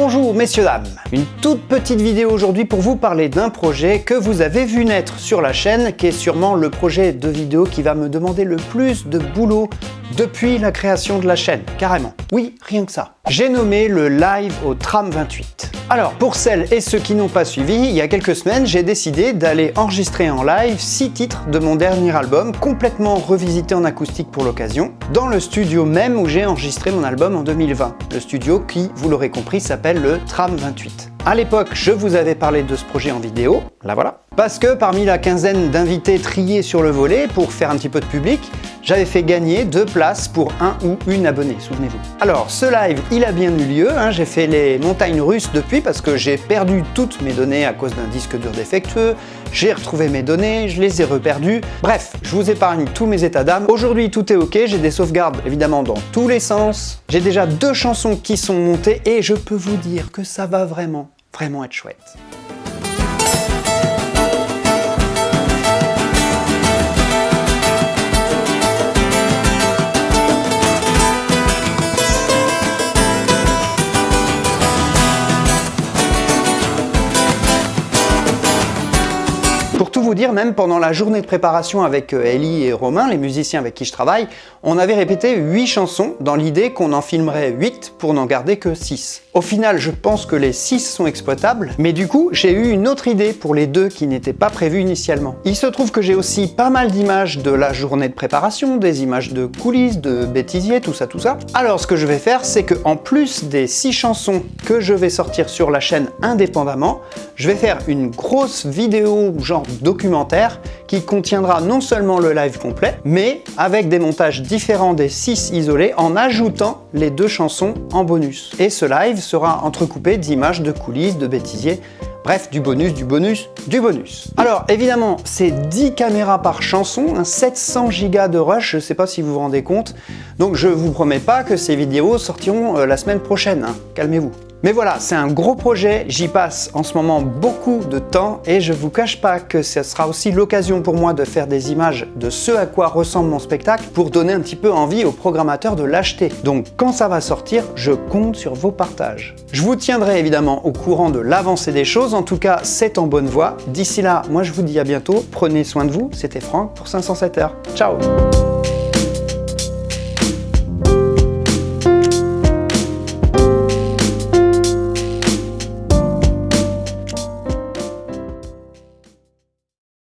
Bonjour messieurs dames, une toute petite vidéo aujourd'hui pour vous parler d'un projet que vous avez vu naître sur la chaîne, qui est sûrement le projet de vidéo qui va me demander le plus de boulot depuis la création de la chaîne, carrément. Oui, rien que ça. J'ai nommé le live au tram 28. Alors, pour celles et ceux qui n'ont pas suivi, il y a quelques semaines, j'ai décidé d'aller enregistrer en live 6 titres de mon dernier album, complètement revisité en acoustique pour l'occasion, dans le studio même où j'ai enregistré mon album en 2020. Le studio qui, vous l'aurez compris, s'appelle le Tram 28. À l'époque, je vous avais parlé de ce projet en vidéo, là voilà, parce que parmi la quinzaine d'invités triés sur le volet pour faire un petit peu de public, j'avais fait gagner deux places pour un ou une abonnée, souvenez-vous. Alors, ce live, il a bien eu lieu, hein. j'ai fait les montagnes russes depuis parce que j'ai perdu toutes mes données à cause d'un disque dur défectueux, j'ai retrouvé mes données, je les ai reperdues, bref, je vous épargne tous mes états d'âme. Aujourd'hui, tout est ok, j'ai des sauvegardes évidemment dans tous les sens, j'ai déjà deux chansons qui sont montées et je peux vous dire que ça va vraiment, vraiment être chouette. Pour tout vous dire, même pendant la journée de préparation avec euh, Ellie et Romain, les musiciens avec qui je travaille, on avait répété 8 chansons dans l'idée qu'on en filmerait 8 pour n'en garder que 6. Au final, je pense que les 6 sont exploitables, mais du coup, j'ai eu une autre idée pour les deux qui n'étaient pas prévues initialement. Il se trouve que j'ai aussi pas mal d'images de la journée de préparation, des images de coulisses, de bêtisiers, tout ça, tout ça. Alors, ce que je vais faire, c'est que en plus des 6 chansons que je vais sortir sur la chaîne indépendamment, je vais faire une grosse vidéo genre documentaire qui contiendra non seulement le live complet, mais avec des montages différents des 6 isolés en ajoutant les deux chansons en bonus. Et ce live sera entrecoupé d'images de coulisses, de bêtisiers, Bref, du bonus, du bonus, du bonus. Alors évidemment, c'est 10 caméras par chanson, 700 Go de rush, je sais pas si vous vous rendez compte. Donc je vous promets pas que ces vidéos sortiront euh, la semaine prochaine, hein. calmez-vous. Mais voilà, c'est un gros projet, j'y passe en ce moment beaucoup de temps et je vous cache pas que ce sera aussi l'occasion pour moi de faire des images de ce à quoi ressemble mon spectacle pour donner un petit peu envie aux programmateurs de l'acheter. Donc quand ça va sortir, je compte sur vos partages. Je vous tiendrai évidemment au courant de l'avancée des choses, en tout cas c'est en bonne voie. D'ici là, moi je vous dis à bientôt, prenez soin de vous, c'était Franck pour 507 heures. Ciao